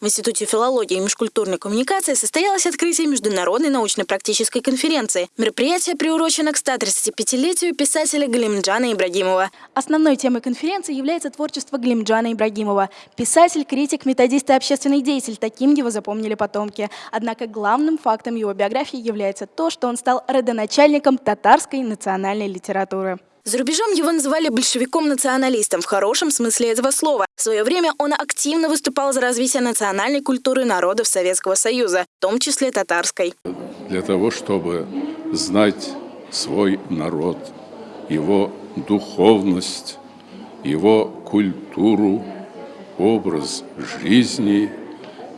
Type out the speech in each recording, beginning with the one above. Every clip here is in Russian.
В Институте филологии и межкультурной коммуникации состоялось открытие международной научно-практической конференции. Мероприятие приурочено к 135-летию писателя Галимджана Ибрагимова. Основной темой конференции является творчество Галимджана Ибрагимова. Писатель, критик, методист и общественный деятель. Таким его запомнили потомки. Однако главным фактом его биографии является то, что он стал родоначальником татарской национальной литературы. За рубежом его называли большевиком-националистом в хорошем смысле этого слова. В свое время он активно выступал за развитие национальной культуры народов Советского Союза, в том числе татарской. Для того, чтобы знать свой народ, его духовность, его культуру, образ жизни,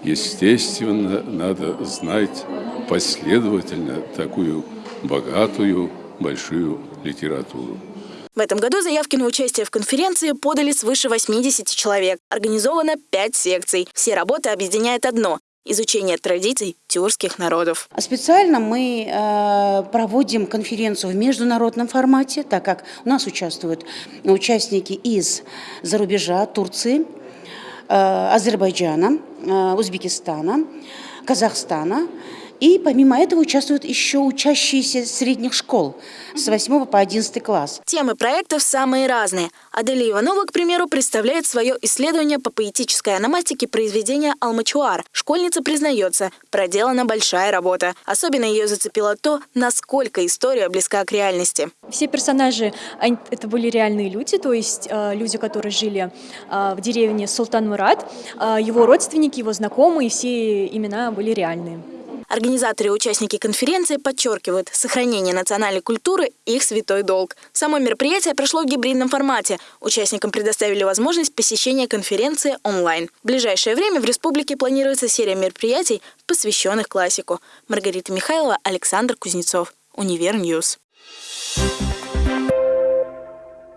естественно, надо знать последовательно такую богатую, большую литературу. В этом году заявки на участие в конференции подали свыше 80 человек. Организовано 5 секций. Все работы объединяет одно – изучение традиций тюркских народов. Специально мы э, проводим конференцию в международном формате, так как у нас участвуют участники из за Турции, э, Азербайджана, э, Узбекистана, Казахстана. И помимо этого участвуют еще учащиеся средних школ с 8 по 11 класс. Темы проектов самые разные. Аделия Иванова, к примеру, представляет свое исследование по поэтической аномастике произведения «Алмачуар». Школьница признается, проделана большая работа. Особенно ее зацепило то, насколько история близка к реальности. Все персонажи, это были реальные люди, то есть э, люди, которые жили э, в деревне Султан Мурат. Э, его родственники, его знакомые, все имена были реальные. Организаторы и участники конференции подчеркивают, сохранение национальной культуры – их святой долг. Само мероприятие прошло в гибридном формате. Участникам предоставили возможность посещения конференции онлайн. В ближайшее время в республике планируется серия мероприятий, посвященных классику. Маргарита Михайлова, Александр Кузнецов. Универ News. Thank you